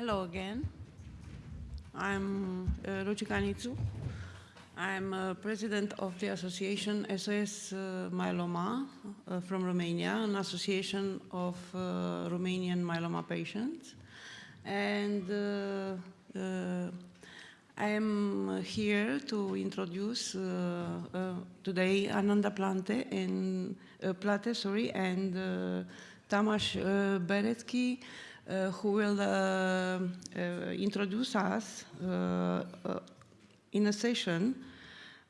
Hello again. I'm uh, Ruchika Nitsu. I'm uh, president of the association SOS uh, Myeloma uh, from Romania, an association of uh, Romanian myeloma patients. And uh, uh, I am here to introduce today Ananda Plante and Plate, sorry, and Tamas Bereczky, uh, who will uh, uh, introduce us in a session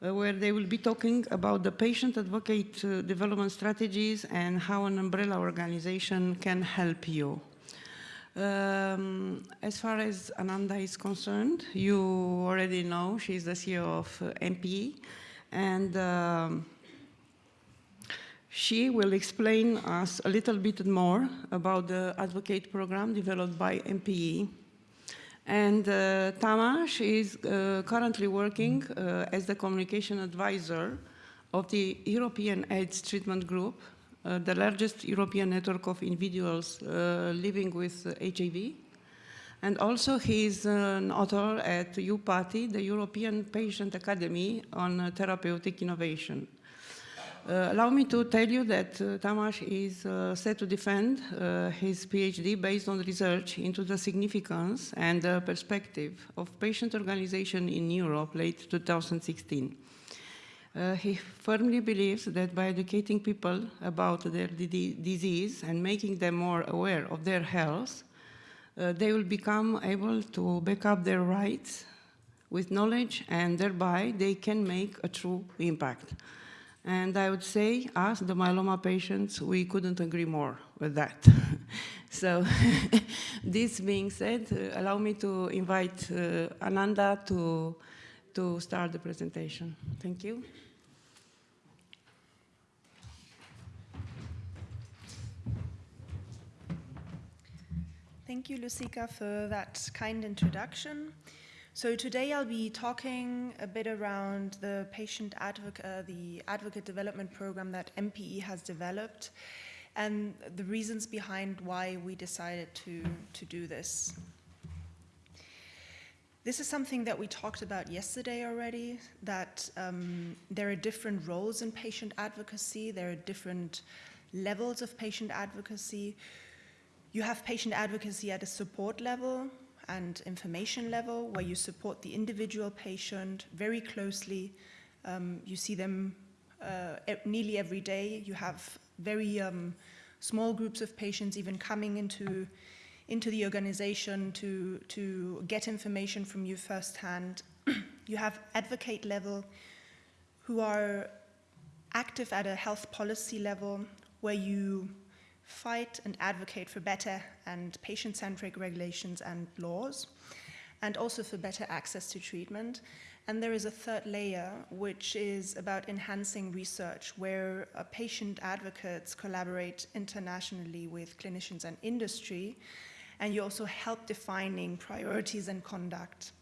where they will be talking about the patient advocate development strategies and how an umbrella organization can help you. Um, as far as Ananda is concerned, you already know she's the CEO of uh, MPE, and um, she will explain us a little bit more about the Advocate program developed by MPE. And uh, Tamas is uh, currently working uh, as the communication advisor of the European AIDS Treatment Group, uh, the largest European network of individuals uh, living with HIV. And also he is an author at EUPATI, the European Patient Academy on Therapeutic Innovation. Uh, allow me to tell you that uh, Tamas is uh, set to defend his PhD based on research into the significance and perspective of patient organization in Europe late 2016. Uh, he firmly believes that by educating people about their disease and making them more aware of their health, uh, they will become able to back up their rights with knowledge and thereby they can make a true impact. And I would say, us, the myeloma patients, we couldn't agree more with that. so this being said, uh, allow me to invite uh, Ananda to, to start the presentation. Thank you. Thank you, Lucica, for that kind introduction. So today I'll be talking a bit around the patient advocate, uh, the advocate development program that MPE has developed and the reasons behind why we decided to, to do this. This is something that we talked about yesterday already, that um, there are different roles in patient advocacy, there are different levels of patient advocacy. You have patient advocacy at a support level, and information level where you support the individual patient very closely. Um, you see them uh, nearly every day. You have very um, small groups of patients even coming into, into the organization to, to get information from you firsthand. you have advocate level who are active at a health policy level where you fight and advocate for better and patient-centric regulations and laws, and also for better access to treatment. And there is a third layer, which is about enhancing research, where uh, patient advocates collaborate internationally with clinicians and industry, and you also help defining priorities and conduct.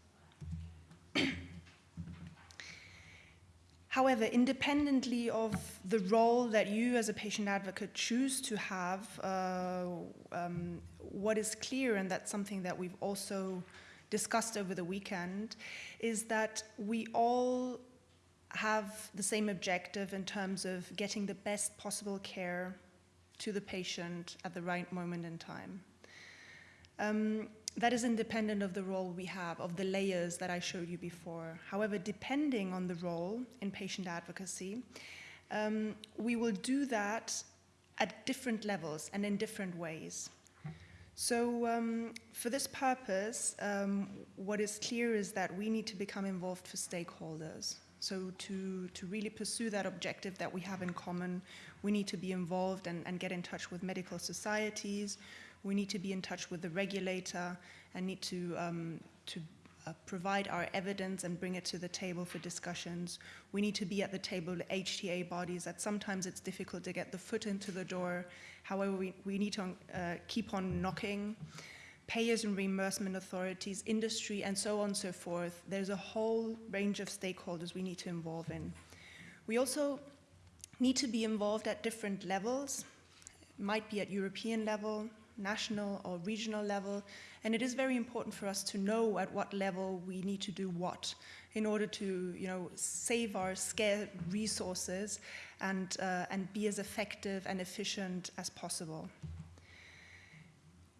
However, independently of the role that you as a patient advocate choose to have, uh, um, what is clear, and that's something that we've also discussed over the weekend, is that we all have the same objective in terms of getting the best possible care to the patient at the right moment in time. Um, that is independent of the role we have, of the layers that I showed you before. However, depending on the role in patient advocacy, um, we will do that at different levels and in different ways. So um, for this purpose, um, what is clear is that we need to become involved for stakeholders. So to, to really pursue that objective that we have in common, we need to be involved and, and get in touch with medical societies, we need to be in touch with the regulator and need to, um, to uh, provide our evidence and bring it to the table for discussions. We need to be at the table with HTA bodies that sometimes it's difficult to get the foot into the door. However, we, we need to uh, keep on knocking. Payers and reimbursement authorities, industry, and so on and so forth. There's a whole range of stakeholders we need to involve in. We also need to be involved at different levels. It might be at European level, national or regional level. And it is very important for us to know at what level we need to do what in order to you know, save our scarce resources and, uh, and be as effective and efficient as possible.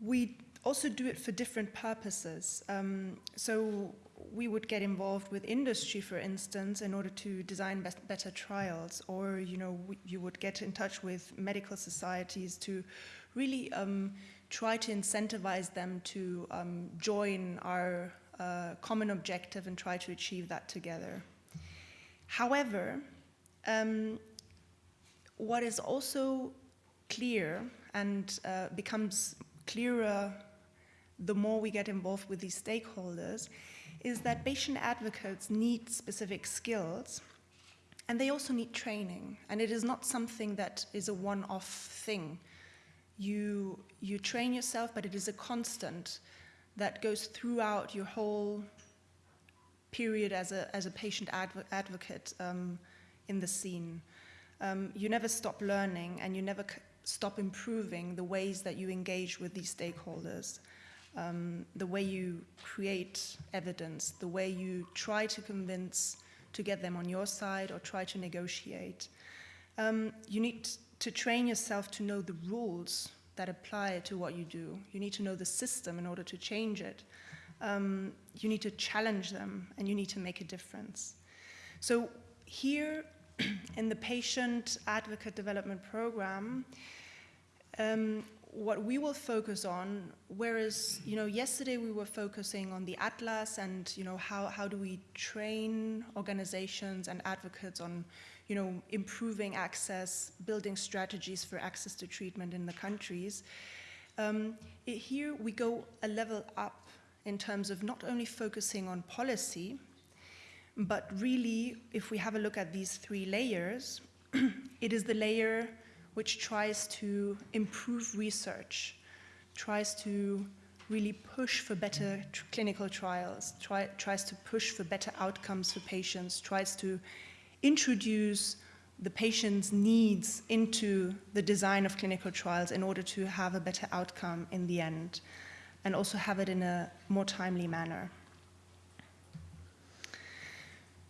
We also do it for different purposes. Um, so we would get involved with industry, for instance, in order to design best, better trials, or you know, you would get in touch with medical societies to really um, try to incentivize them to um, join our uh, common objective and try to achieve that together. However, um, what is also clear and uh, becomes clearer the more we get involved with these stakeholders is that patient advocates need specific skills and they also need training. And it is not something that is a one-off thing. You, you train yourself, but it is a constant that goes throughout your whole period as a, as a patient adv advocate um, in the scene. Um, you never stop learning and you never stop improving the ways that you engage with these stakeholders um, the way you create evidence, the way you try to convince to get them on your side or try to negotiate. Um, you need to train yourself to know the rules that apply to what you do. You need to know the system in order to change it. Um, you need to challenge them and you need to make a difference. So here in the patient advocate development program, um, what we will focus on, whereas, you know, yesterday we were focusing on the atlas and, you know, how, how do we train organizations and advocates on, you know, improving access, building strategies for access to treatment in the countries. Um, it, here we go a level up in terms of not only focusing on policy, but really, if we have a look at these three layers, it is the layer which tries to improve research, tries to really push for better clinical trials, try, tries to push for better outcomes for patients, tries to introduce the patient's needs into the design of clinical trials in order to have a better outcome in the end, and also have it in a more timely manner.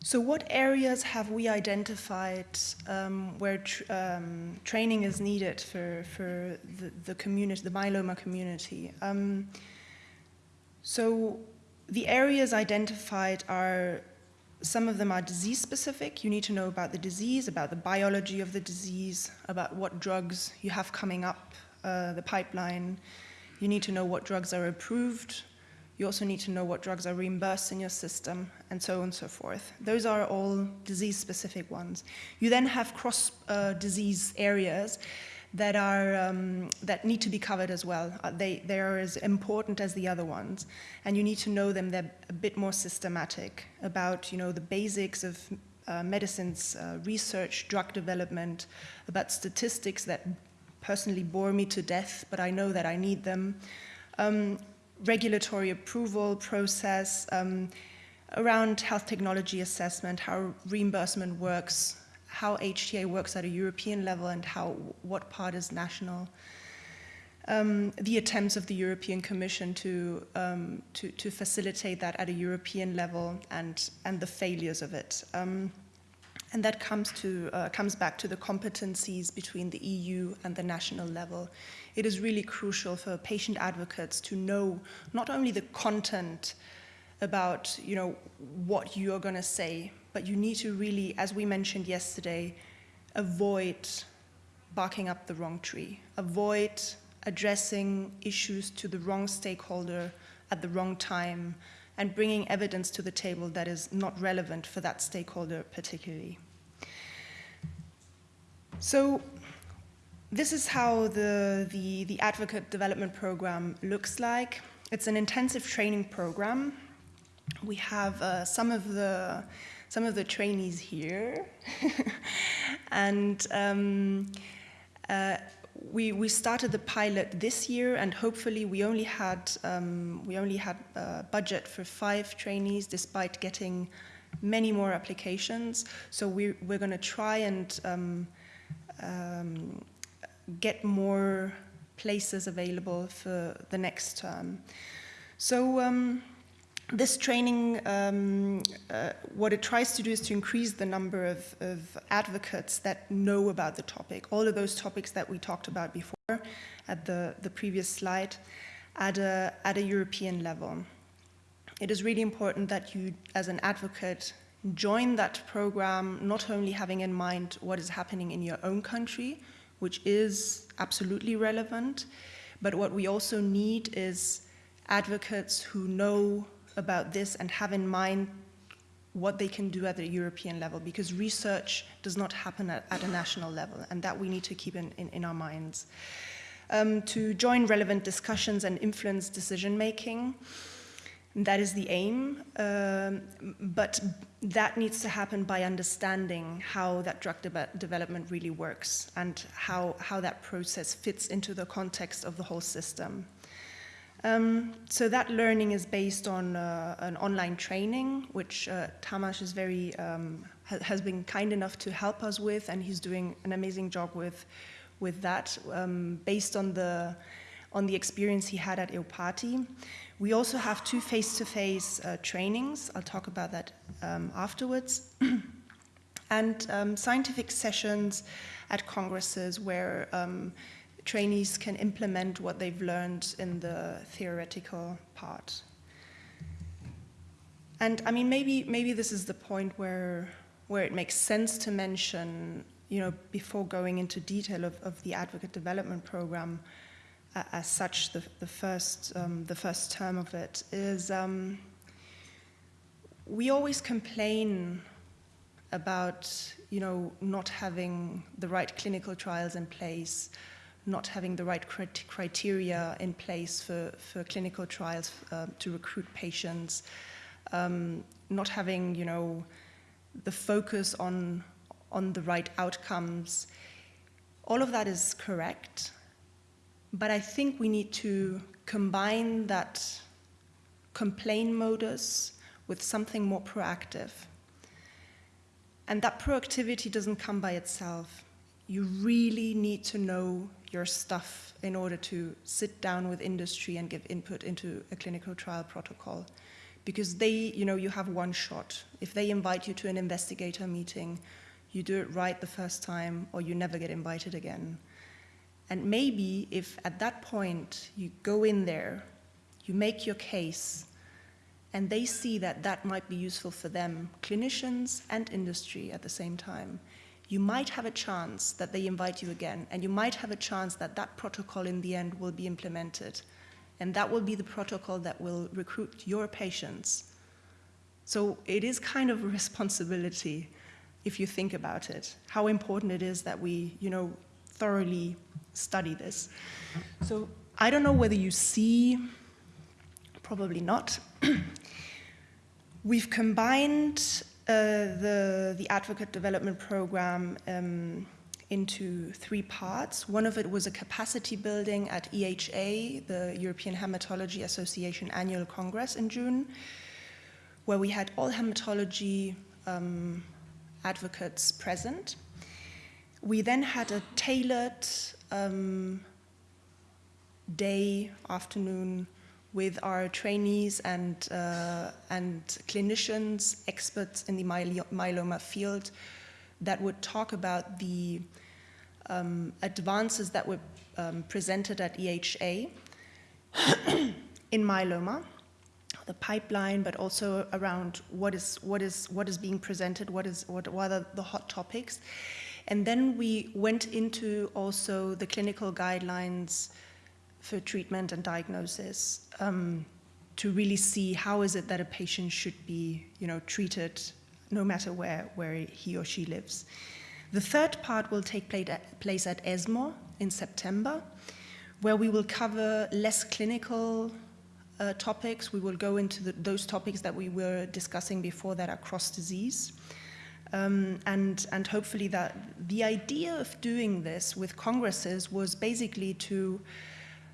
So what areas have we identified um, where tr um, training is needed for, for the, the, community, the myeloma community? Um, so the areas identified are, some of them are disease specific. You need to know about the disease, about the biology of the disease, about what drugs you have coming up uh, the pipeline. You need to know what drugs are approved, you also need to know what drugs are reimbursed in your system, and so on and so forth. Those are all disease-specific ones. You then have cross-disease uh, areas that, are, um, that need to be covered as well. Uh, they, they are as important as the other ones, and you need to know them. They're a bit more systematic about you know, the basics of uh, medicines uh, research, drug development, about statistics that personally bore me to death, but I know that I need them. Um, regulatory approval process, um, around health technology assessment, how reimbursement works, how HTA works at a European level and how what part is national. Um, the attempts of the European Commission to, um, to, to, facilitate that at a European level and, and the failures of it. Um, and that comes, to, uh, comes back to the competencies between the EU and the national level it is really crucial for patient advocates to know not only the content about you know what you are going to say, but you need to really, as we mentioned yesterday, avoid barking up the wrong tree, avoid addressing issues to the wrong stakeholder at the wrong time, and bringing evidence to the table that is not relevant for that stakeholder particularly. So this is how the, the, the advocate development program looks like. It's an intensive training program. We have uh, some of the some of the trainees here, and um, uh, we we started the pilot this year, and hopefully we only had um, we only had a uh, budget for five trainees, despite getting many more applications. So we we're going to try and um, um, get more places available for the next term. So um, this training, um, uh, what it tries to do is to increase the number of, of, advocates that know about the topic, all of those topics that we talked about before at the, the previous slide, at a, at a European level. It is really important that you, as an advocate, join that program not only having in mind what is happening in your own country, which is absolutely relevant, but what we also need is advocates who know about this and have in mind what they can do at the European level because research does not happen at, at a national level and that we need to keep in, in, in our minds. Um, to join relevant discussions and influence decision making, that is the aim, um, but that needs to happen by understanding how that drug de development really works and how, how that process fits into the context of the whole system. Um, so that learning is based on uh, an online training, which uh, Tamas is very um, ha has been kind enough to help us with, and he's doing an amazing job with with that, um, based on the on the experience he had at EUPATI. We also have two face-to-face -face, uh, trainings. I'll talk about that um, afterwards. and um, scientific sessions at congresses where um, trainees can implement what they've learned in the theoretical part. And I mean, maybe, maybe this is the point where, where it makes sense to mention, you know, before going into detail of, of the advocate development program uh, as such, the, the, first, um, the first term of it is um, we always complain about, you know, not having the right clinical trials in place, not having the right criteria in place for, for clinical trials uh, to recruit patients, um, not having, you know, the focus on, on the right outcomes. All of that is correct, but I think we need to combine that complain modus with something more proactive. And that proactivity doesn't come by itself. You really need to know your stuff in order to sit down with industry and give input into a clinical trial protocol. Because they, you know, you have one shot. If they invite you to an investigator meeting, you do it right the first time or you never get invited again. And maybe if at that point you go in there, you make your case, and they see that that might be useful for them, clinicians and industry at the same time, you might have a chance that they invite you again, and you might have a chance that that protocol in the end will be implemented. And that will be the protocol that will recruit your patients. So it is kind of a responsibility, if you think about it, how important it is that we, you know, thoroughly study this. So I don't know whether you see, probably not. We've combined the, the advocate development program um, into three parts. One of it was a capacity building at EHA, the European Hematology Association Annual Congress in June, where we had all hematology um, advocates present. We then had a tailored um, day, afternoon, with our trainees and, uh, and clinicians, experts in the myeloma field that would talk about the um, advances that were um, presented at EHA in myeloma, the pipeline, but also around what is, what is, what is being presented, what, is, what, what are the hot topics. And then we went into also the clinical guidelines for treatment and diagnosis um, to really see how is it that a patient should be you know, treated no matter where, where he or she lives. The third part will take place at ESMO in September, where we will cover less clinical uh, topics. We will go into the, those topics that we were discussing before that are cross-disease. Um, and, and hopefully that the idea of doing this with congresses was basically to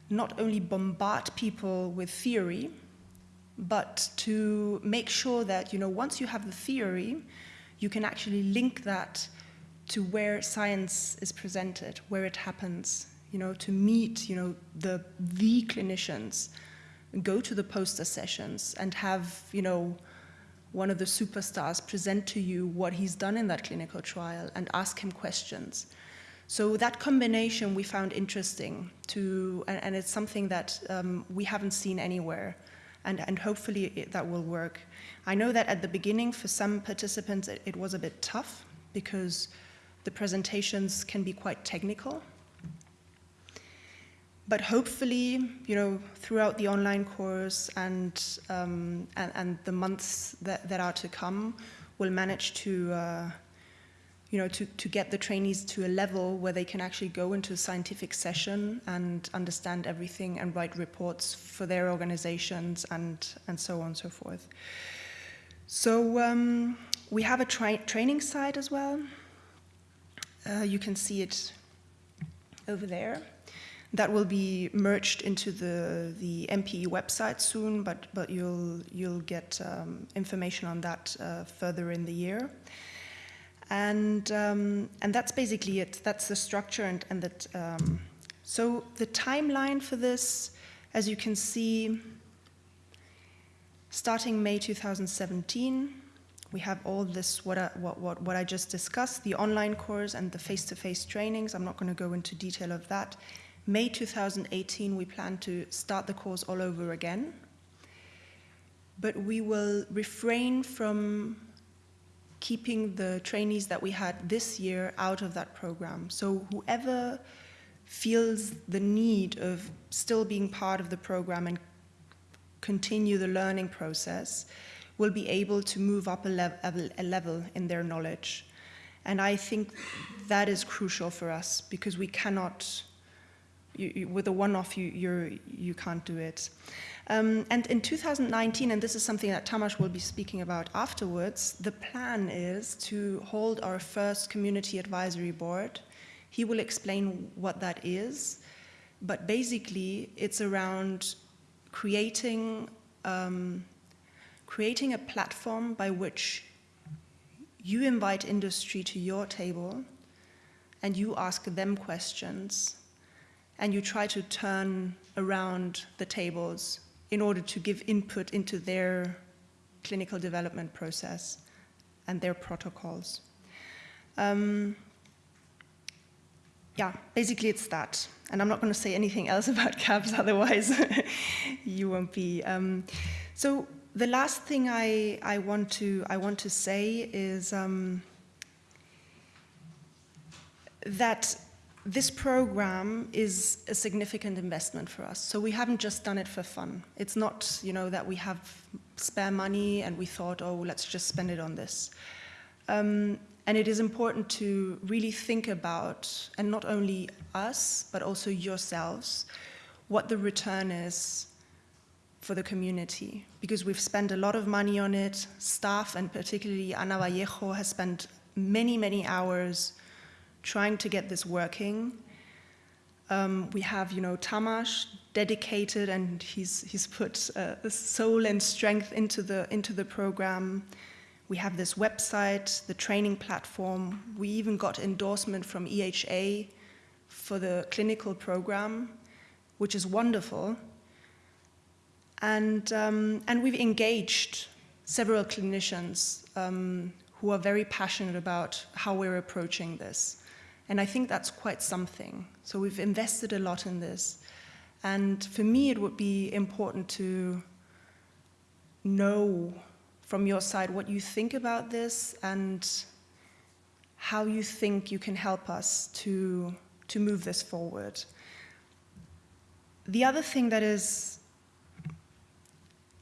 not only bombard people with theory, but to make sure that, you know, once you have the theory, you can actually link that to where science is presented, where it happens, you know, to meet, you know, the, the clinicians, go to the poster sessions and have, you know, one of the superstars present to you what he's done in that clinical trial and ask him questions. So that combination we found interesting to, and, and it's something that um, we haven't seen anywhere, and, and hopefully it, that will work. I know that at the beginning for some participants it, it was a bit tough because the presentations can be quite technical. But hopefully, you know, throughout the online course and, um, and, and, the months that, that are to come, we'll manage to uh, you know, to, to get the trainees to a level where they can actually go into a scientific session and understand everything and write reports for their organizations and, and so on and so forth. So um, we have a tra training site as well. Uh, you can see it over there. That will be merged into the, the MPE website soon, but, but you'll, you'll get um, information on that uh, further in the year. And, um, and that's basically it. That's the structure and, and that. Um, so the timeline for this, as you can see, starting May 2017, we have all this, what I, what, what, what I just discussed, the online course and the face-to-face -face trainings. I'm not going to go into detail of that. May 2018, we plan to start the course all over again. But we will refrain from keeping the trainees that we had this year out of that program. So whoever feels the need of still being part of the program and continue the learning process will be able to move up a, level, a level in their knowledge. And I think that is crucial for us because we cannot, you, you, with a one-off, you, you're, you can't do it. Um, and in 2019, and this is something that Tamas will be speaking about afterwards, the plan is to hold our first community advisory board. He will explain what that is, but basically it's around creating, um, creating a platform by which you invite industry to your table and you ask them questions and you try to turn around the tables in order to give input into their clinical development process and their protocols. Um, yeah, basically it's that. And I'm not going to say anything else about CABS, otherwise you won't be. Um, so the last thing I, I, want, to, I want to say is um, that this program is a significant investment for us. So we haven't just done it for fun. It's not, you know, that we have spare money and we thought, oh, let's just spend it on this. Um, and it is important to really think about, and not only us, but also yourselves, what the return is for the community. Because we've spent a lot of money on it. Staff, and particularly Ana Vallejo, has spent many, many hours trying to get this working. Um, we have, you know, Tamas dedicated and he's, he's put uh, soul and strength into the, into the program. We have this website, the training platform. We even got endorsement from EHA for the clinical program, which is wonderful. And, um, and we've engaged several clinicians um, who are very passionate about how we're approaching this. And I think that's quite something. So we've invested a lot in this. And for me, it would be important to know from your side what you think about this and how you think you can help us to, to move this forward. The other thing that is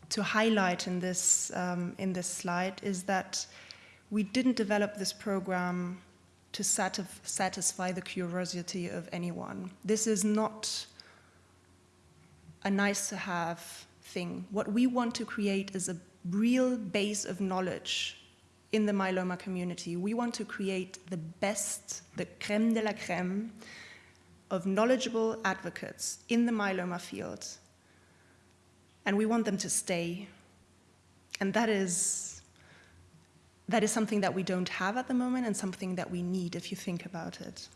to highlight in this, um, in this slide is that we didn't develop this program to satisfy the curiosity of anyone. This is not a nice to have thing. What we want to create is a real base of knowledge in the myeloma community. We want to create the best, the creme de la creme of knowledgeable advocates in the myeloma field. And we want them to stay. And that is that is something that we don't have at the moment and something that we need if you think about it.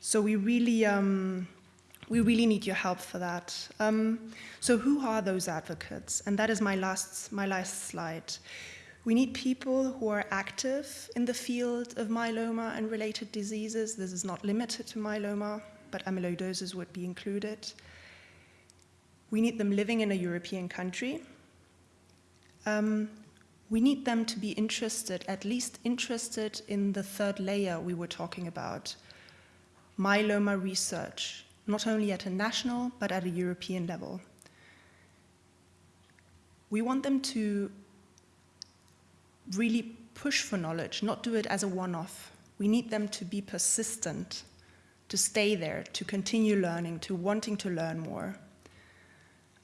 So we really, um, we really need your help for that. Um, so who are those advocates? And that is my last, my last slide. We need people who are active in the field of myeloma and related diseases. This is not limited to myeloma, but amyloidosis would be included. We need them living in a European country. Um, we need them to be interested, at least interested in the third layer we were talking about, myeloma research, not only at a national, but at a European level. We want them to really push for knowledge, not do it as a one-off. We need them to be persistent, to stay there, to continue learning, to wanting to learn more.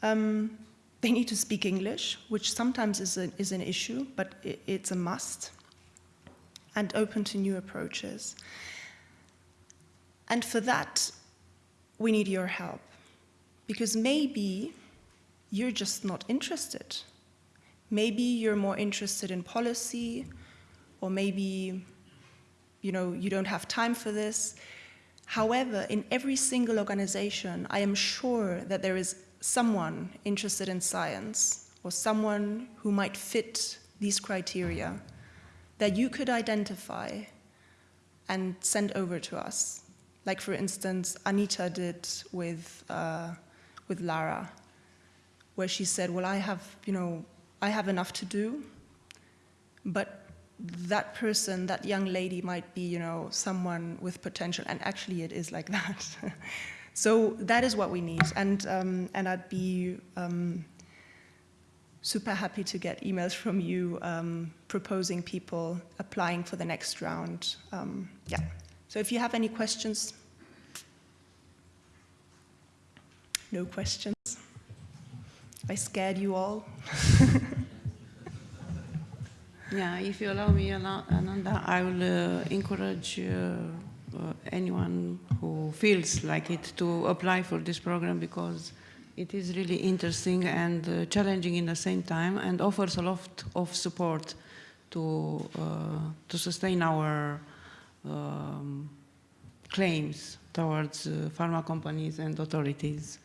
Um, they need to speak English, which sometimes is, a, is an issue, but it, it's a must, and open to new approaches. And for that, we need your help, because maybe you're just not interested. Maybe you're more interested in policy, or maybe you know, you don't have time for this. However, in every single organization, I am sure that there is someone interested in science or someone who might fit these criteria that you could identify and send over to us. Like for instance, Anita did with, uh, with Lara, where she said, well, I have, you know, I have enough to do, but that person, that young lady might be, you know, someone with potential, and actually it is like that. So that is what we need, and, um, and I'd be um, super happy to get emails from you um, proposing people applying for the next round. Um, yeah, so if you have any questions, no questions. I scared you all. yeah, if you allow me, Ananda, I will uh, encourage uh, anyone who feels like it to apply for this program because it is really interesting and uh, challenging in the same time and offers a lot of support to, uh, to sustain our um, claims towards uh, pharma companies and authorities.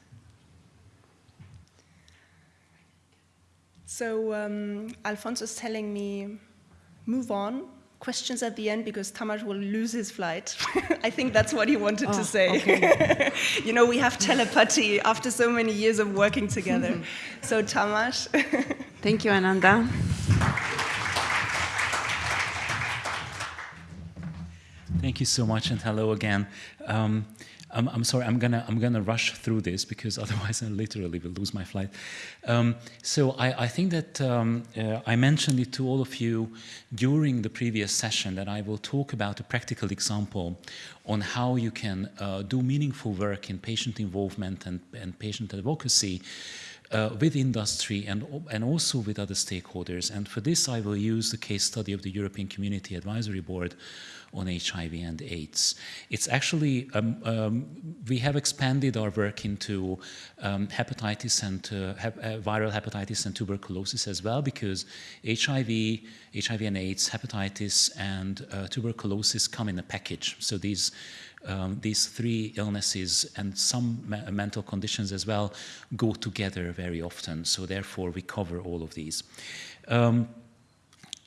So um, Alfonso is telling me, move on, questions at the end because Tamás will lose his flight. I think that's what he wanted oh, to say. Okay. you know, we have telepathy after so many years of working together. so Tamás. Thank you, Ananda. Thank you so much and hello again. Um, I'm, I'm, sorry, I'm gonna, I'm gonna rush through this because otherwise I literally will lose my flight. Um, so I, I, think that um, uh, I mentioned it to all of you during the previous session that I will talk about a practical example on how you can uh, do meaningful work in patient involvement and, and patient advocacy uh, with industry and, and also with other stakeholders. And for this, I will use the case study of the European Community Advisory Board on HIV and AIDS. It's actually, um, um, we have expanded our work into um, hepatitis and uh, uh, viral hepatitis and tuberculosis as well because HIV, HIV and AIDS, hepatitis and uh, tuberculosis come in a package. So these um, these three illnesses and some me mental conditions as well go together very often. So therefore we cover all of these. Um,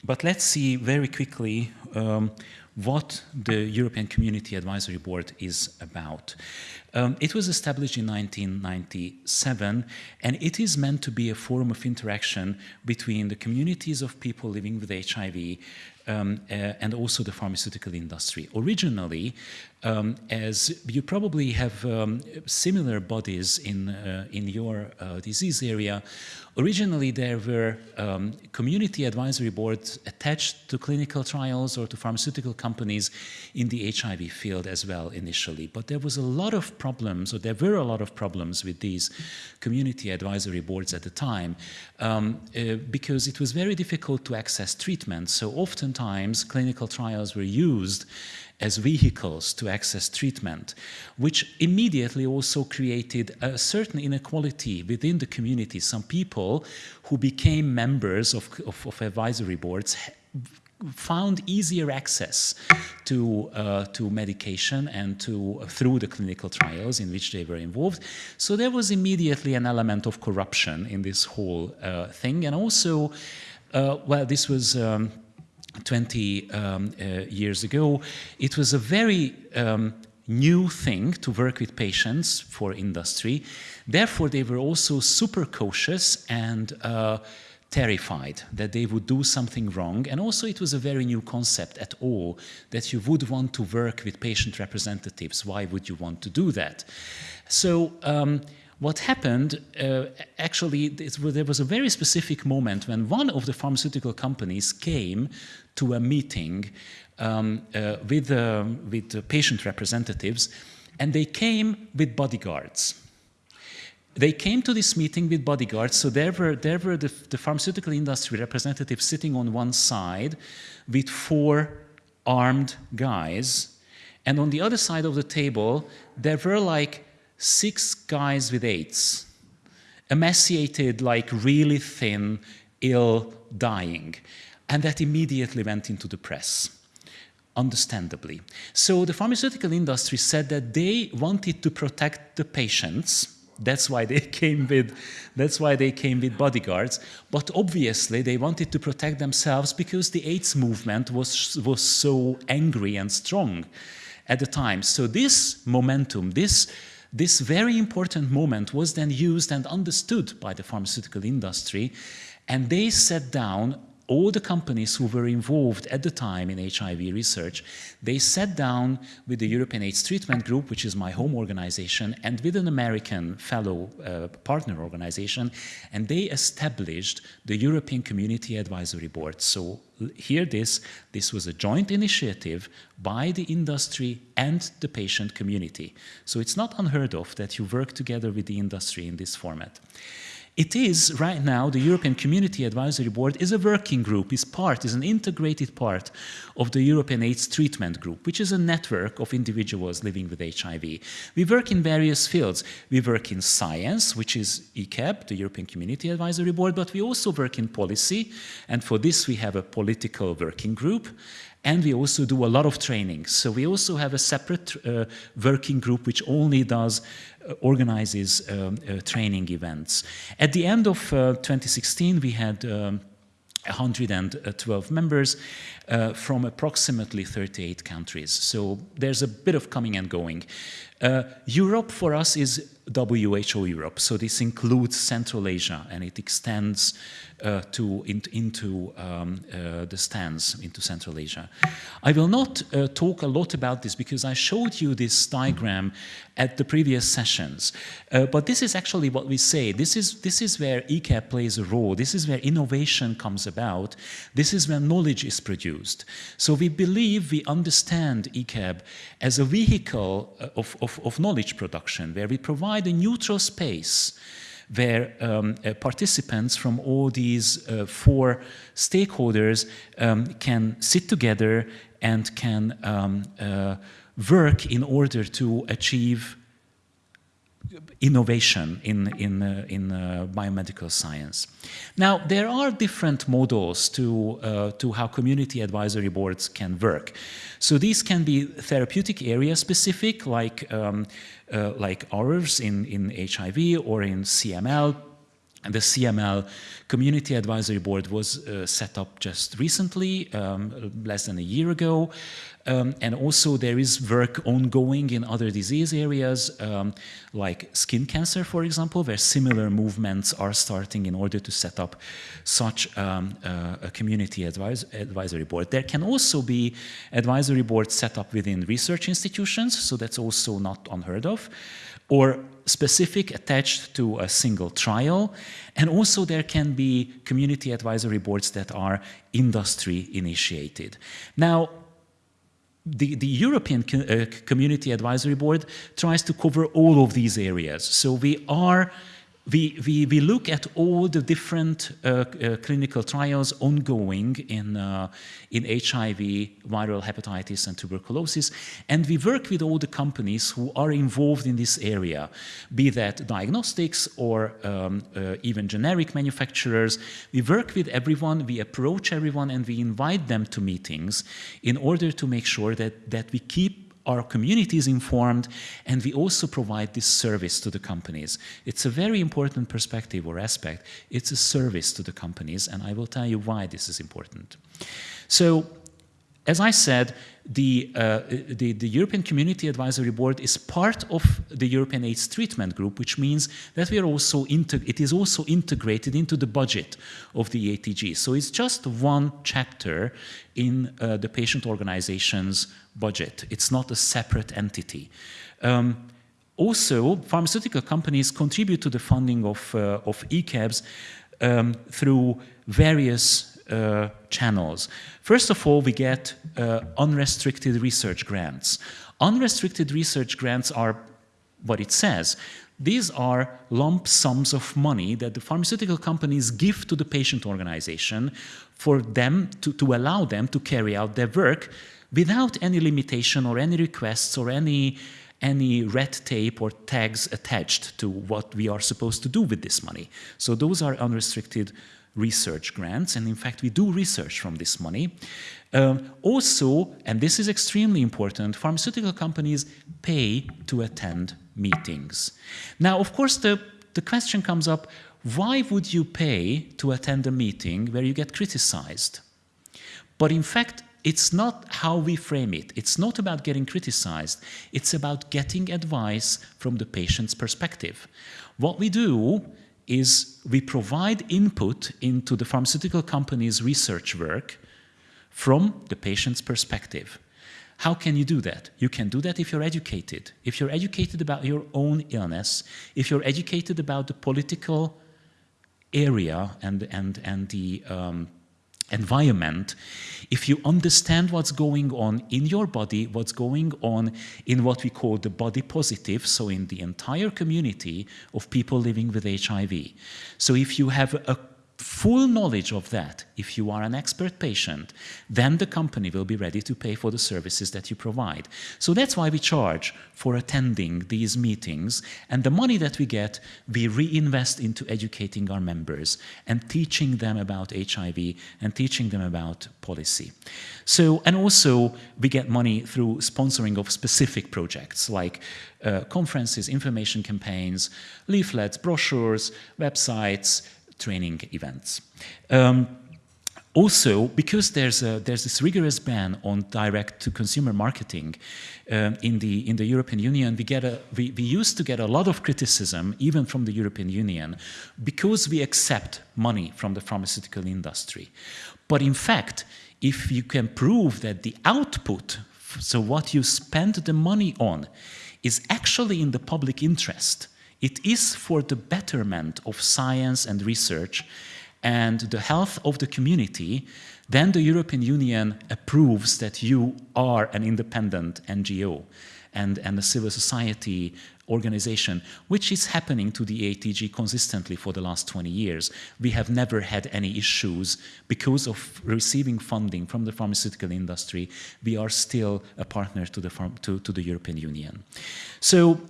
but let's see very quickly um, what the European Community Advisory Board is about. Um, it was established in 1997 and it is meant to be a forum of interaction between the communities of people living with HIV um, uh, and also the pharmaceutical industry. Originally, um, as you probably have um, similar bodies in, uh, in your uh, disease area, originally there were um, community advisory boards attached to clinical trials or to pharmaceutical companies in the HIV field as well initially. But there was a lot of problems, or there were a lot of problems with these community advisory boards at the time um, uh, because it was very difficult to access treatment. So oftentimes clinical trials were used as vehicles to access treatment, which immediately also created a certain inequality within the community. Some people who became members of, of, of advisory boards found easier access to uh, to medication and to uh, through the clinical trials in which they were involved. So there was immediately an element of corruption in this whole uh, thing, and also, uh, well, this was. Um, 20 um, uh, years ago, it was a very um, new thing to work with patients for industry. Therefore, they were also super cautious and uh, terrified that they would do something wrong. And also it was a very new concept at all that you would want to work with patient representatives. Why would you want to do that? So um, what happened, uh, actually, there was a very specific moment when one of the pharmaceutical companies came to a meeting um, uh, with, uh, with patient representatives, and they came with bodyguards. They came to this meeting with bodyguards, so there were, there were the, the pharmaceutical industry representatives sitting on one side with four armed guys, and on the other side of the table, there were like six guys with AIDS, emaciated, like really thin, ill, dying. And that immediately went into the press understandably. So the pharmaceutical industry said that they wanted to protect the patients. That's why they came with, that's why they came with bodyguards. But obviously they wanted to protect themselves because the AIDS movement was, was so angry and strong at the time. So this momentum, this, this very important moment was then used and understood by the pharmaceutical industry. And they set down all the companies who were involved at the time in HIV research, they sat down with the European AIDS Treatment Group, which is my home organization, and with an American fellow uh, partner organization, and they established the European Community Advisory Board. So hear this, this was a joint initiative by the industry and the patient community. So it's not unheard of that you work together with the industry in this format. It is, right now, the European Community Advisory Board is a working group, is part, is an integrated part of the European AIDS Treatment Group, which is a network of individuals living with HIV. We work in various fields. We work in science, which is ECAB, the European Community Advisory Board, but we also work in policy, and for this we have a political working group, and we also do a lot of training. So we also have a separate uh, working group which only does organizes um, uh, training events. At the end of uh, 2016, we had um, 112 members uh, from approximately 38 countries. So there's a bit of coming and going. Uh, Europe for us is WHO Europe, so this includes Central Asia and it extends uh, to in, into um, uh, the stands into Central Asia. I will not uh, talk a lot about this because I showed you this diagram at the previous sessions, uh, but this is actually what we say. This is this is where ECAB plays a role. This is where innovation comes about. This is where knowledge is produced. So we believe we understand ECAB as a vehicle uh, of, of, of knowledge production, where we provide a neutral space where um, uh, participants from all these uh, four stakeholders um, can sit together and can um, uh, work in order to achieve innovation in, in, uh, in uh, biomedical science. Now, there are different models to, uh, to how community advisory boards can work. So these can be therapeutic area specific, like, um, uh, like ours in, in HIV or in CML, and the CML Community Advisory Board was uh, set up just recently, um, less than a year ago. Um, and also there is work ongoing in other disease areas, um, like skin cancer, for example, where similar movements are starting in order to set up such um, uh, a community advise advisory board. There can also be advisory boards set up within research institutions, so that's also not unheard of or specific attached to a single trial. And also there can be community advisory boards that are industry initiated. Now, the, the European uh, Community Advisory Board tries to cover all of these areas. So we are we, we, we look at all the different uh, uh, clinical trials ongoing in, uh, in HIV, viral hepatitis and tuberculosis, and we work with all the companies who are involved in this area, be that diagnostics or um, uh, even generic manufacturers. We work with everyone, we approach everyone, and we invite them to meetings in order to make sure that, that we keep our community is informed, and we also provide this service to the companies. It's a very important perspective or aspect. It's a service to the companies, and I will tell you why this is important. So, as I said, the, uh, the, the, European Community Advisory Board is part of the European AIDS Treatment Group, which means that we are also it is also integrated into the budget of the ATG. So it's just one chapter in uh, the patient organization's budget. It's not a separate entity. Um, also, pharmaceutical companies contribute to the funding of, uh, of ECABs um, through various uh, channels. First of all, we get uh, unrestricted research grants. Unrestricted research grants are what it says. These are lump sums of money that the pharmaceutical companies give to the patient organization for them to, to allow them to carry out their work without any limitation or any requests or any any red tape or tags attached to what we are supposed to do with this money. So those are unrestricted research grants, and in fact we do research from this money. Um, also, and this is extremely important, pharmaceutical companies pay to attend meetings. Now, of course, the, the question comes up, why would you pay to attend a meeting where you get criticized? But in fact, it's not how we frame it. It's not about getting criticized. It's about getting advice from the patient's perspective. What we do is we provide input into the pharmaceutical company's research work from the patient's perspective. How can you do that? You can do that if you're educated. If you're educated about your own illness, if you're educated about the political area and, and, and the um, environment, if you understand what's going on in your body, what's going on in what we call the body positive, so in the entire community of people living with HIV. So if you have a full knowledge of that, if you are an expert patient, then the company will be ready to pay for the services that you provide. So that's why we charge for attending these meetings, and the money that we get, we reinvest into educating our members and teaching them about HIV and teaching them about policy. So, and also we get money through sponsoring of specific projects like uh, conferences, information campaigns, leaflets, brochures, websites, training events. Um, also, because there's, a, there's this rigorous ban on direct-to-consumer marketing um, in, the, in the European Union, we, get a, we, we used to get a lot of criticism, even from the European Union, because we accept money from the pharmaceutical industry. But in fact, if you can prove that the output, so what you spend the money on, is actually in the public interest, it is for the betterment of science and research and the health of the community, then the European Union approves that you are an independent NGO and, and a civil society organization, which is happening to the ATG consistently for the last 20 years. We have never had any issues because of receiving funding from the pharmaceutical industry. We are still a partner to the, to, to the European Union. So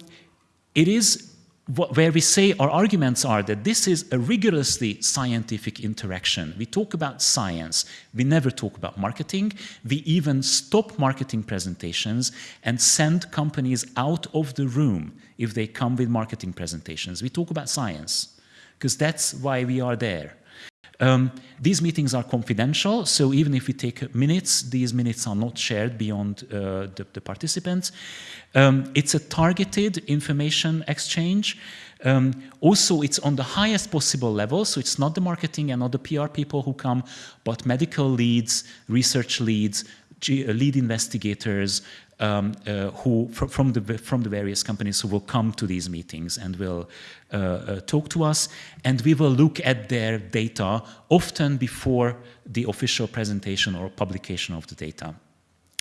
it is where we say our arguments are that this is a rigorously scientific interaction. We talk about science, we never talk about marketing. We even stop marketing presentations and send companies out of the room if they come with marketing presentations. We talk about science because that's why we are there. Um, these meetings are confidential, so even if we take minutes, these minutes are not shared beyond uh, the, the, participants. Um, it's a targeted information exchange. Um, also, it's on the highest possible level, so it's not the marketing and not the PR people who come, but medical leads, research leads, lead investigators, um, uh, who fr from the from the various companies who will come to these meetings and will uh, uh, talk to us, and we will look at their data often before the official presentation or publication of the data.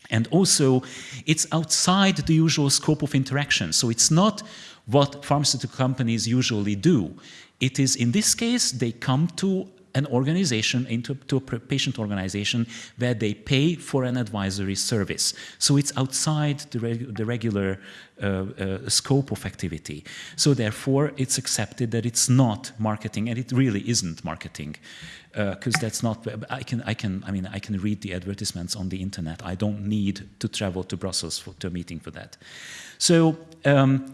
And also, it's outside the usual scope of interaction. So it's not what pharmaceutical companies usually do. It is, in this case, they come to an organization, into to a patient organization, where they pay for an advisory service. So it's outside the, the regular uh, uh, scope of activity. So therefore, it's accepted that it's not marketing, and it really isn't marketing because uh, that's not I can I can I mean I can read the advertisements on the internet I don't need to travel to Brussels for, to a meeting for that so um,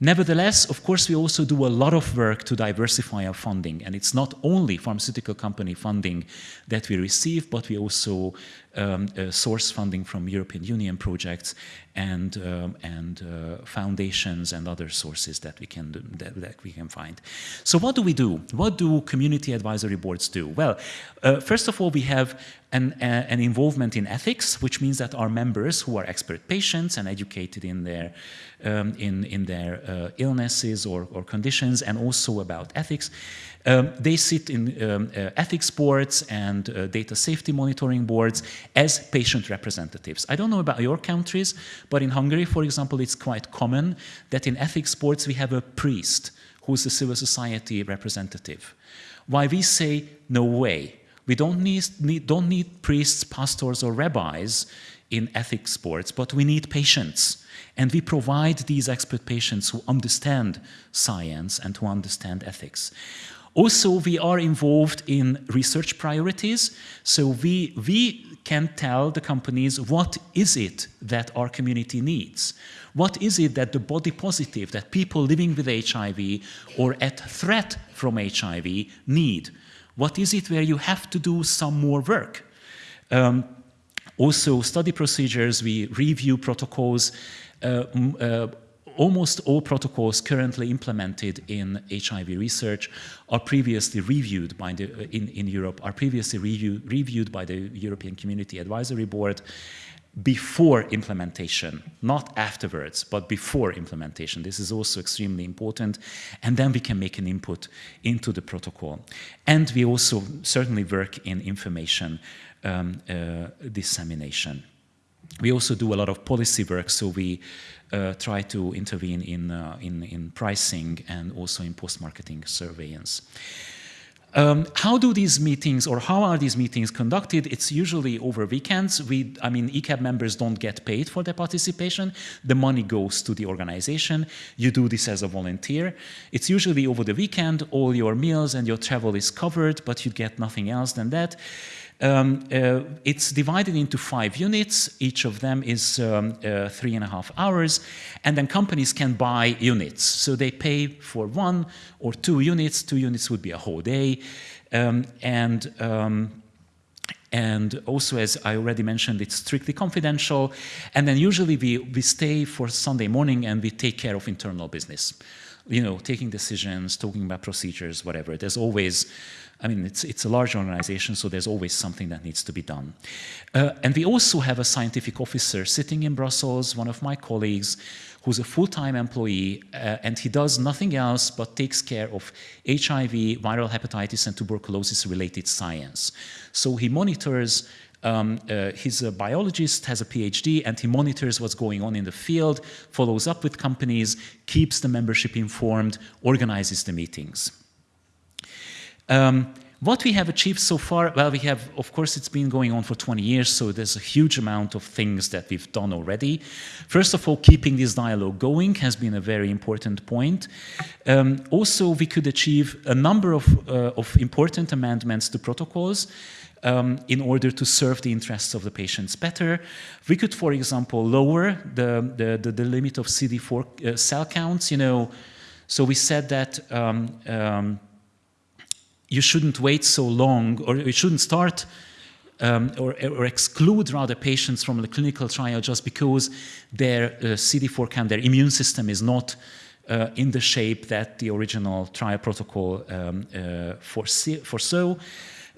Nevertheless, of course, we also do a lot of work to diversify our funding. And it's not only pharmaceutical company funding that we receive, but we also um, uh, source funding from European Union projects and, um, and uh, foundations and other sources that we, can that, that, we can find. So what do we do? What do community advisory boards do? Well, uh, first of all, we have an, an involvement in ethics, which means that our members who are expert patients and educated in their um, in, in their uh, illnesses or, or conditions and also about ethics. Um, they sit in um, uh, ethics boards and uh, data safety monitoring boards as patient representatives. I don't know about your countries, but in Hungary, for example, it's quite common that in ethics boards we have a priest who's a civil society representative. Why we say, no way, we don't need, need, don't need priests, pastors, or rabbis in ethics boards, but we need patients. And we provide these expert patients who understand science and who understand ethics. Also, we are involved in research priorities. So we, we can tell the companies what is it that our community needs. What is it that the body positive, that people living with HIV or at threat from HIV need? What is it where you have to do some more work? Um, also, study procedures, we review protocols, uh, uh, almost all protocols currently implemented in HIV research are previously reviewed by the, uh, in, in Europe, are previously review, reviewed by the European Community Advisory Board before implementation, not afterwards, but before implementation. This is also extremely important. And then we can make an input into the protocol. And we also certainly work in information um, uh, dissemination. We also do a lot of policy work, so we try to intervene in, uh, in, in, pricing and also in post-marketing surveillance. Um, how do these meetings or how are these meetings conducted? It's usually over weekends. We, I mean, ECAB members don't get paid for their participation. The money goes to the organization. You do this as a volunteer. It's usually over the weekend. All your meals and your travel is covered, but you get nothing else than that. Um, uh, it's divided into five units. Each of them is um, uh, three and a half hours. And then companies can buy units. So they pay for one or two units. Two units would be a whole day. Um, and um, and also, as I already mentioned, it's strictly confidential. And then usually we, we stay for Sunday morning and we take care of internal business. You know, taking decisions, talking about procedures, whatever. There's always I mean, it's, it's a large organization, so there's always something that needs to be done. Uh, and we also have a scientific officer sitting in Brussels, one of my colleagues, who's a full-time employee, uh, and he does nothing else but takes care of HIV, viral hepatitis, and tuberculosis-related science. So he monitors um, uh, he's a biologist, has a PhD, and he monitors what's going on in the field, follows up with companies, keeps the membership informed, organizes the meetings. Um, what we have achieved so far, well, we have, of course, it's been going on for 20 years, so there's a huge amount of things that we've done already. First of all, keeping this dialogue going has been a very important point. Um, also, we could achieve a number of, uh, of important amendments to protocols um, in order to serve the interests of the patients better. We could, for example, lower the, the, the, the limit of CD4 uh, cell counts, you know, so we said that um, um you shouldn't wait so long, or you shouldn't start um, or, or, exclude rather patients from the clinical trial just because their uh, CD4 count, their immune system is not uh, in the shape that the original trial protocol um, uh, foresaw.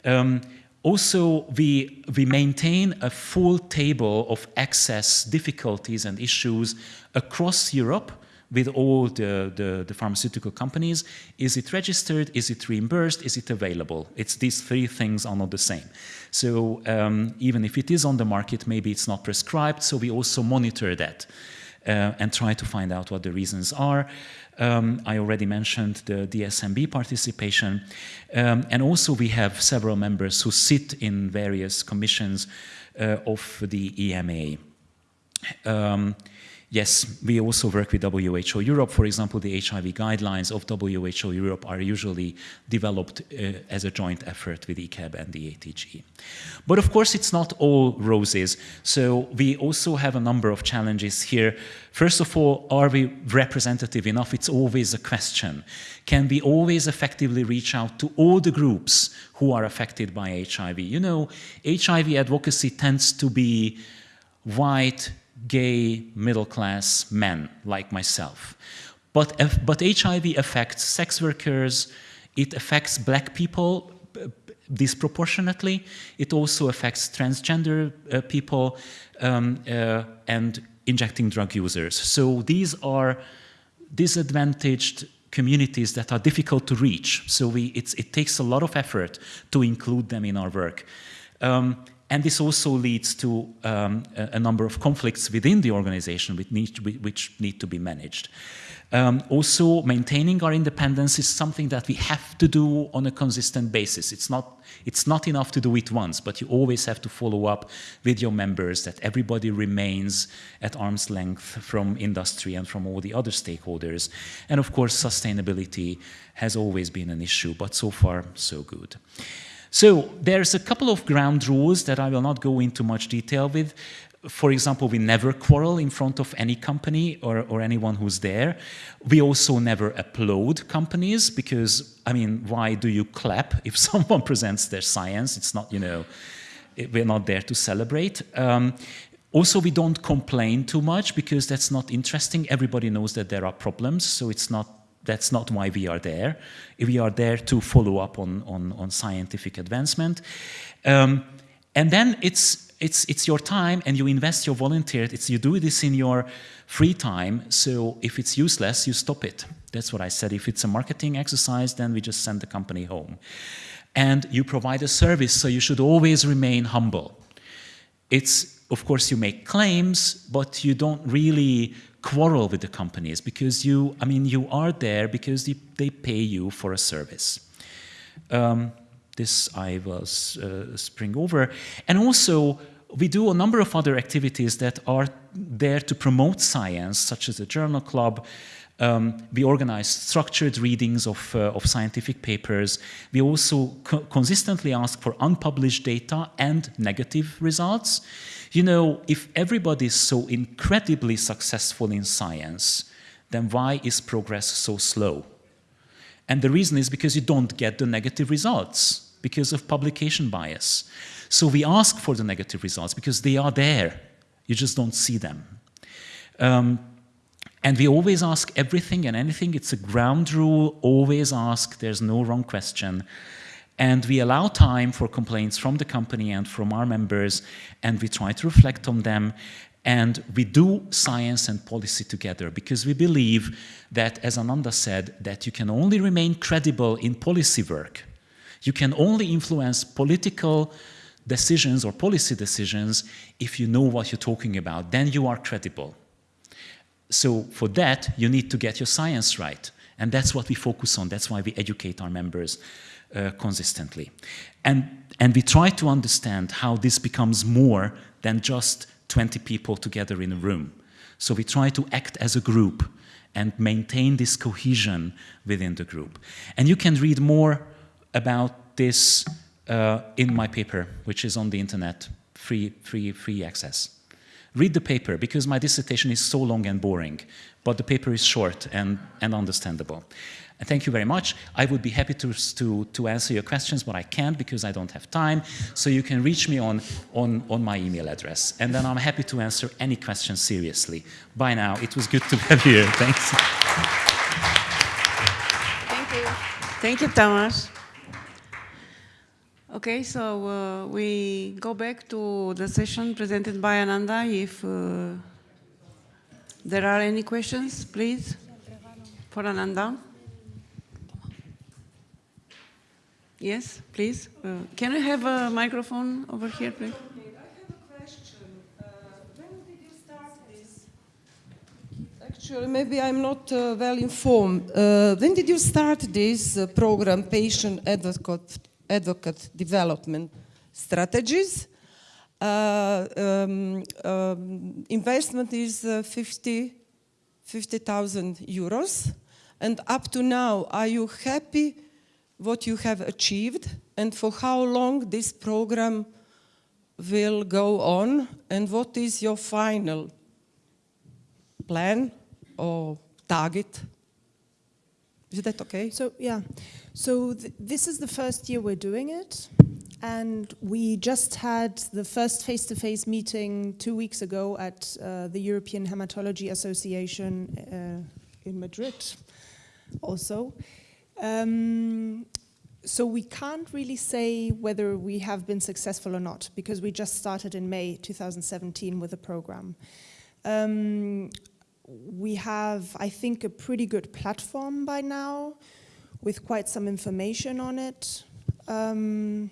Um, also, we, we maintain a full table of access difficulties and issues across Europe with all the, the, the, pharmaceutical companies. Is it registered? Is it reimbursed? Is it available? It's these three things are not the same. So um, even if it is on the market, maybe it's not prescribed. So we also monitor that uh, and try to find out what the reasons are. Um, I already mentioned the DSMB participation. Um, and also we have several members who sit in various commissions uh, of the EMA. Um, Yes, we also work with WHO Europe. For example, the HIV guidelines of WHO Europe are usually developed uh, as a joint effort with ECAB and the ATG. But of course, it's not all roses. So we also have a number of challenges here. First of all, are we representative enough? It's always a question. Can we always effectively reach out to all the groups who are affected by HIV? You know, HIV advocacy tends to be white, gay middle-class men like myself. But, but HIV affects sex workers, it affects black people disproportionately, it also affects transgender uh, people um, uh, and injecting drug users. So these are disadvantaged communities that are difficult to reach. So we, it takes a lot of effort to include them in our work. Um, and this also leads to um, a, number of conflicts within the organization which need to be, which need to be managed. Um, also, maintaining our independence is something that we have to do on a consistent basis. It's not, it's not enough to do it once, but you always have to follow up with your members that everybody remains at arm's length from industry and from all the other stakeholders. And of course, sustainability has always been an issue, but so far, so good. So there's a couple of ground rules that I will not go into much detail with. For example, we never quarrel in front of any company or, or anyone who's there. We also never applaud companies because, I mean, why do you clap if someone presents their science? It's not, you know, it, we're not there to celebrate. Um, also, we don't complain too much because that's not interesting. Everybody knows that there are problems, so it's not that's not why we are there. We are there to follow up on, on, on scientific advancement. Um, and then it's, it's, it's your time and you invest your volunteer. It's, you do this in your free time. So if it's useless, you stop it. That's what I said. If it's a marketing exercise, then we just send the company home. And you provide a service, so you should always remain humble. It's, of course, you make claims, but you don't really quarrel with the companies because you, I mean, you are there because they, they pay you for a service. Um, this I will uh, spring over. And also, we do a number of other activities that are there to promote science, such as the journal club. Um, we organize structured readings of, uh, of scientific papers. We also co consistently ask for unpublished data and negative results. You know, if everybody is so incredibly successful in science, then why is progress so slow? And the reason is because you don't get the negative results because of publication bias. So we ask for the negative results because they are there. You just don't see them. Um, and we always ask everything and anything. It's a ground rule, always ask. There's no wrong question. And we allow time for complaints from the company and from our members, and we try to reflect on them. And we do science and policy together because we believe that, as Ananda said, that you can only remain credible in policy work. You can only influence political decisions or policy decisions if you know what you're talking about. Then you are credible. So for that, you need to get your science right. And that's what we focus on. That's why we educate our members uh, consistently. And, and we try to understand how this becomes more than just 20 people together in a room. So we try to act as a group and maintain this cohesion within the group. And you can read more about this uh, in my paper, which is on the internet, free, free, free access. Read the paper, because my dissertation is so long and boring, but the paper is short and, and understandable. Thank you very much. I would be happy to, to, to answer your questions, but I can't because I don't have time. So you can reach me on, on, on my email address. And then I'm happy to answer any questions seriously. Bye now. It was good to have you. Thanks. Thank you. Thank you, Thomas. Okay, so uh, we go back to the session presented by Ananda. If uh, There are any questions, please? For Ananda? Yes, please. Uh, can we have a microphone over here, please? I have a question. Uh, when did you start this? Actually, maybe I'm not uh, well informed. Uh, when did you start this uh, program, Patient Advocate, Advocate Development Strategies? Uh, um, um, investment is uh, 50 50,000 euros. And up to now, are you happy what you have achieved and for how long this program will go on and what is your final plan or target? Is that okay? So yeah, so th- this is the first year we're doing it, and we just had the first face-to-face meeting two weeks ago at uh, the European Hematology Association uh, in Madrid, also. Um, so we can't really say whether we have been successful or not because we just started in May 2017 with the program. Um, we have, I think, a pretty good platform by now with quite some information on it. Um,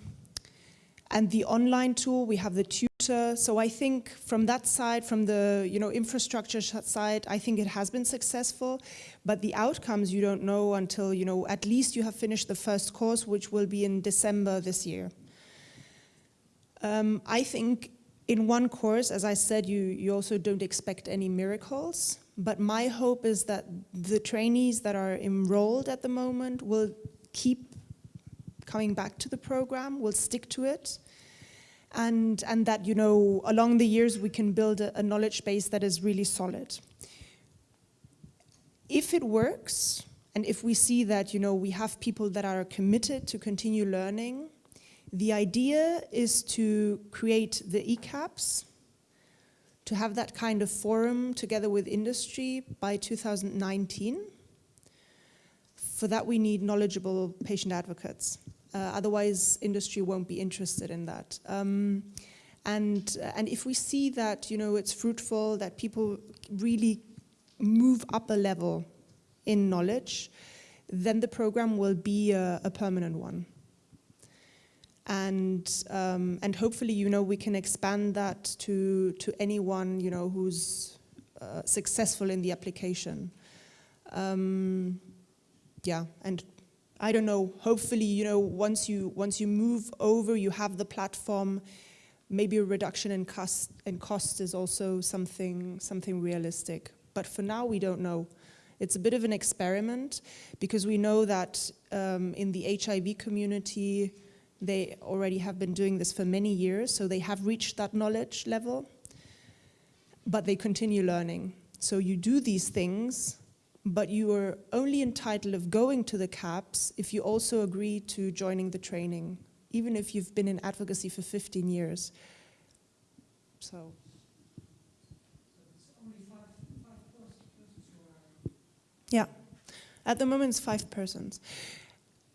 and the online tool, we have the tutor. So I think from that side, from the you know infrastructure side, I think it has been successful. But the outcomes you don't know until you know at least you have finished the first course, which will be in December this year. Um, I think in one course, as I said, you, you also don't expect any miracles. But my hope is that the trainees that are enrolled at the moment will keep coming back to the program, will stick to it. And, and that, you know, along the years we can build a, a knowledge base that is really solid. If it works, and if we see that, you know, we have people that are committed to continue learning, the idea is to create the ECABs, to have that kind of forum together with industry by 2019. For that, we need knowledgeable patient advocates. Uh, otherwise, industry won't be interested in that. Um, and, and if we see that you know, it's fruitful, that people really move up a level in knowledge, then the program will be a, a permanent one and um, and hopefully you know we can expand that to to anyone you know who's uh, successful in the application um, yeah and I don't know hopefully you know once you once you move over you have the platform maybe a reduction in cost in cost is also something something realistic but for now we don't know it's a bit of an experiment because we know that um, in the HIV community they already have been doing this for many years, so they have reached that knowledge level, but they continue learning. So you do these things, but you are only entitled of going to the CABs if you also agree to joining the training, even if you've been in advocacy for 15 years. So. Yeah, at the moment it's five persons.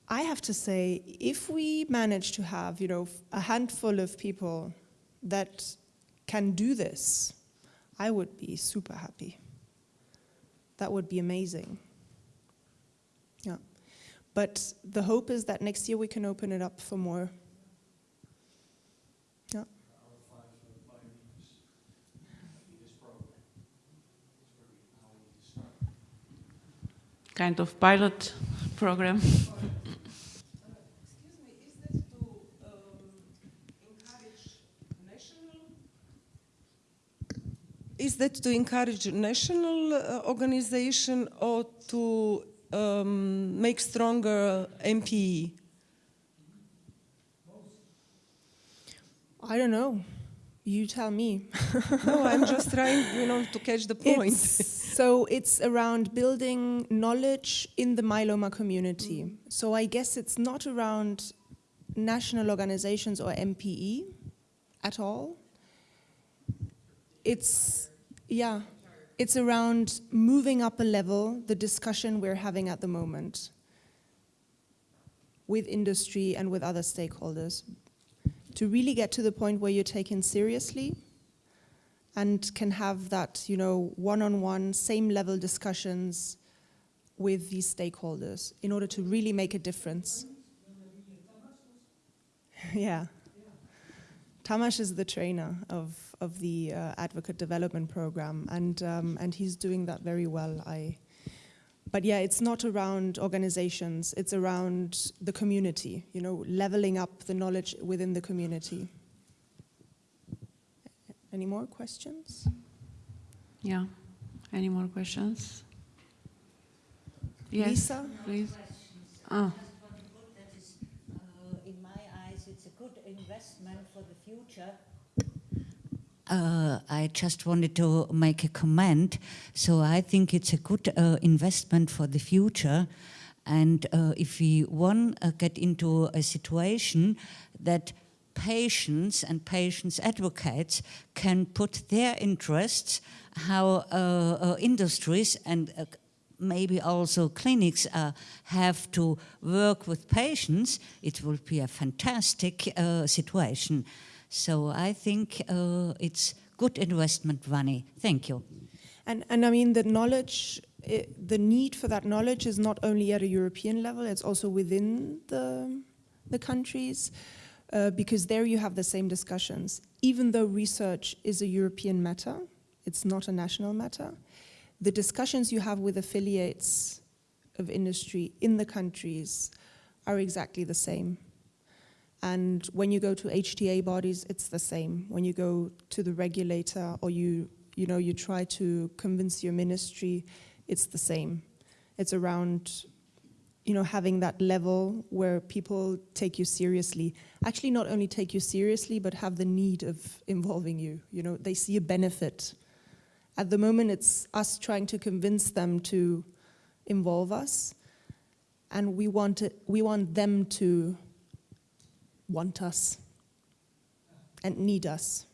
I have to say, if we manage to have, you know, a handful of people that can do this, I would be super happy. That would be amazing. Yeah. But the hope is that next year we can open it up for more. Yeah. Kind of pilot program. Excuse me, is that to um, encourage national? Is that to encourage national uh, organization or to um, make stronger MPE? I don't know. You tell me. no, I'm just trying, you know, to catch the point. It's- so it's around building knowledge in the myeloma community. So I guess it's not around national organizations or MPE at all. It's, yeah, it's around moving up a level the discussion we're having at the moment with industry and with other stakeholders to really get to the point where you're taken seriously and can have that, you know, one-on-one, same level discussions with these stakeholders in order to really make a difference. yeah. Tamás is the trainer of, of the uh, advocate development program, and, um, and he's doing that very well. I, but yeah, it's not around organizations, it's around the community, you know, leveling up the knowledge within the community. Any more questions? Yeah. Any more questions? Yes, Lisa? please. Ah, That is, uh, in my eyes, it's a good investment for the future. Uh, I just wanted to make a comment. So I think it's a good uh, investment for the future. And uh, if we want to get into a situation that patients and patients advocates can put their interests, how uh, uh, industries and uh, maybe also clinics uh, have to work with patients, it will be a fantastic uh, situation. So I think uh, it's good investment money. Thank you. And, and I mean, the knowledge, i the need for that knowledge is not only at a European level, it's also within the, the countries, uh, because there you have the same discussions. Even though research is a European matter, it's not a national matter, the discussions you have with affiliates of industry in the countries are exactly the same. And when you go to HTA bodies, it's the same. When you go to the regulator or you, you know, you try to convince your ministry, it's the same. It's around, you know, having that level where people take you seriously. Actually, not only take you seriously, but have the need of involving you. You know, they see a benefit. At the moment, it's us trying to convince them to involve us, and we want it, we want them to want us and need us.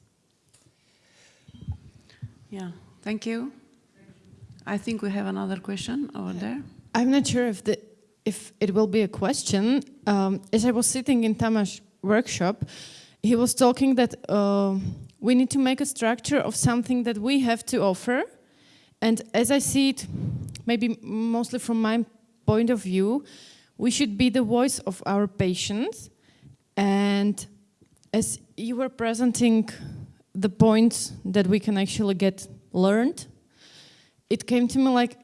yeah. Thank you. I think we have another question over there. I'm not sure if the if it will be a question. Um, as I was sitting in Tamas' workshop, he was talking that uh, we need to make a structure of something that we have to offer, and as I see it, maybe mostly from my point of view, we should be the voice of our patients, and as you were presenting the points that we can actually get learned, it came to me like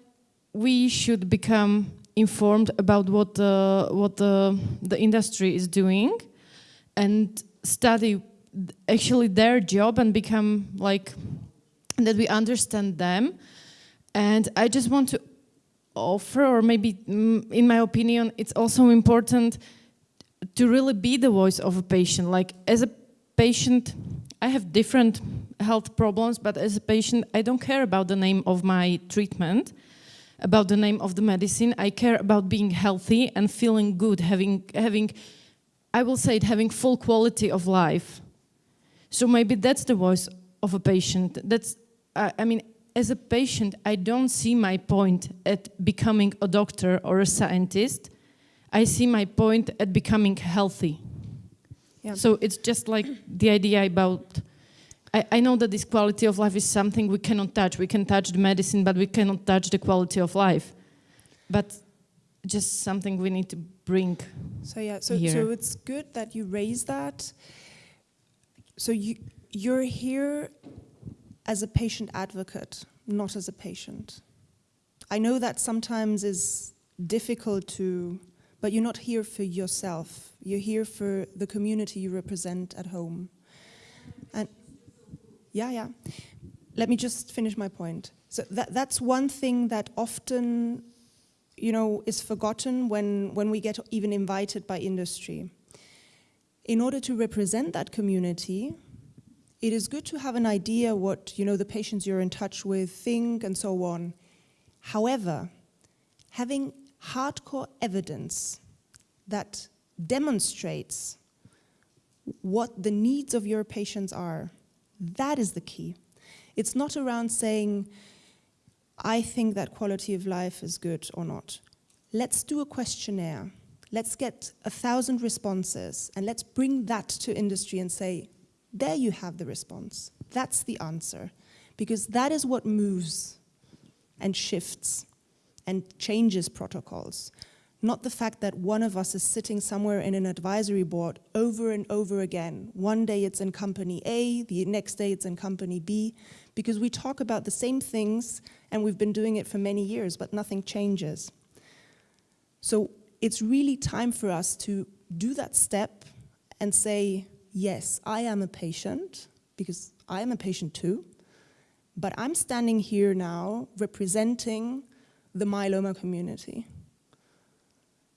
we should become informed about what the, what the, the industry is doing and study actually their job and become like that we understand them. And i just want to offer or maybe mm, in my opinion it's also important to really be the voice of a patient like as a patient i have different health problems but as a patient i don't care about the name of my treatment about the name of the medicine. I care about being healthy and feeling good, having, having, I will say it, having full quality of life. So maybe that's the voice of a patient. That's, I, I mean, as a patient, I don't see my point at becoming a doctor or a scientist. I see my point at becoming healthy. Yeah. So it's just like the idea about I, I know that this quality of life is something we cannot touch. We can touch the medicine, but we cannot touch the quality of life. But just something we need to bring. So yeah, so, Here. so it's good that you raise that. So you, you're here as a patient advocate, not as a patient. I know that sometimes is difficult to, but you're not here for yourself. You're here for the community you represent at home. And yeah, yeah. Let me just finish my point. So that, that's one thing that often, you know, is forgotten when, when we get even invited by industry. In order to represent that community, it is good to have an idea what, you know, the patients you're in touch with think and so on. However, having hardcore evidence that demonstrates what the needs of your patients are, that is the key. It's not around saying, I think that quality of life is good or not. Let's do a questionnaire. Let's get a thousand responses and let's bring that to industry and say, there you have the response. That's the answer. because that is what moves and shifts and changes protocols. Not the fact that one of us is sitting somewhere in an advisory board over and over again. One day it's in company A, the next day it's in company B, because we talk about the same things and we've been doing it for many years, but nothing changes. So it's really time for us to do that step and say, yes, I am a patient, because I am a patient too, but I'm standing here now representing the myeloma community.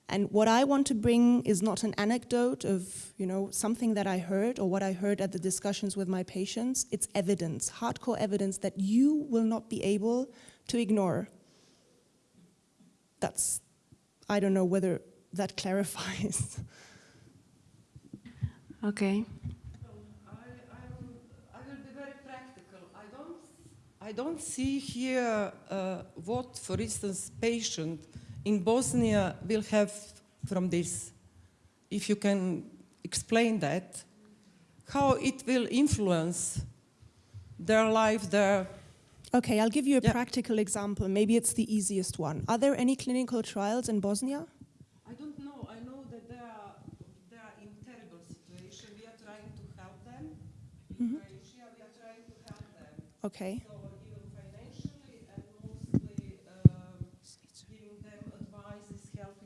And what I want to bring is not an anecdote of, you know, something that I heard or what I heard at the discussions with my patients. It's evidence, hardcore evidence that you will not be able to ignore. That's, I don't know whether that clarifies. Okay. I, I, will, I will be very practical. I don't, I don't see here uh, what, for instance, patient in Bosnia will have from this. If you can explain that, how it will influence their life, there. Okay, I'll give you a Yeah. practical example. Maybe it's the easiest one. Are there any clinical trials in Bosnia? I don't know. I know that they are, they are in terrible situation. We are trying to help them. In Croatia, we are trying to help them. Okay. So even financially and mostly um, giving them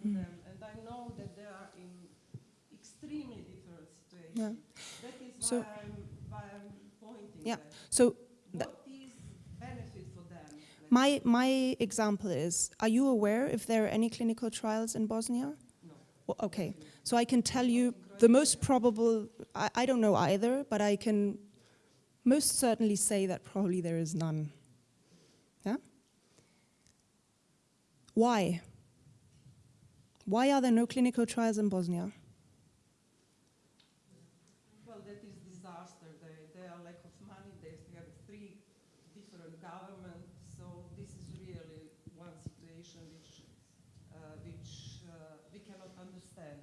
helping them. And I know that they are in extremely different Yeah. That is So- why, I'm, why I'm pointing Yeah. that. So What is benefit for them? my, my example is, are you aware if there are any clinical trials in Bosnia? No. Well, okay, so I can tell you the most probable, I, I don't know either, but I can most certainly say that probably there is none. Yeah? Why? Why are there no clinical trials in Bosnia? Well, that is disaster. They are lack of money. They have three different governments. So this is really one situation which, uh, which uh, we cannot understand.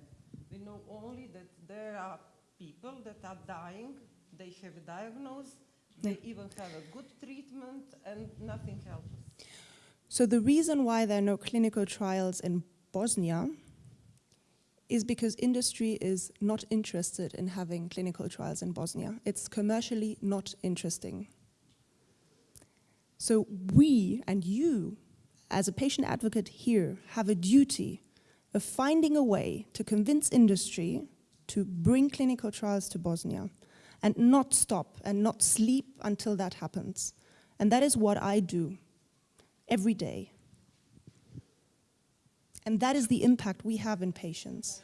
We know only that there are people that are dying. They have a diagnosis. They even have a good treatment, and nothing helps. So the reason why there are no clinical trials in Bosnia is because industry is not interested in having clinical trials in Bosnia. It's commercially not interesting. So we and you, as a patient advocate here, have a duty of finding a way to convince industry to bring clinical trials to Bosnia and not stop and not sleep until that happens. And that is what I do every day. And that is the impact we have in patients.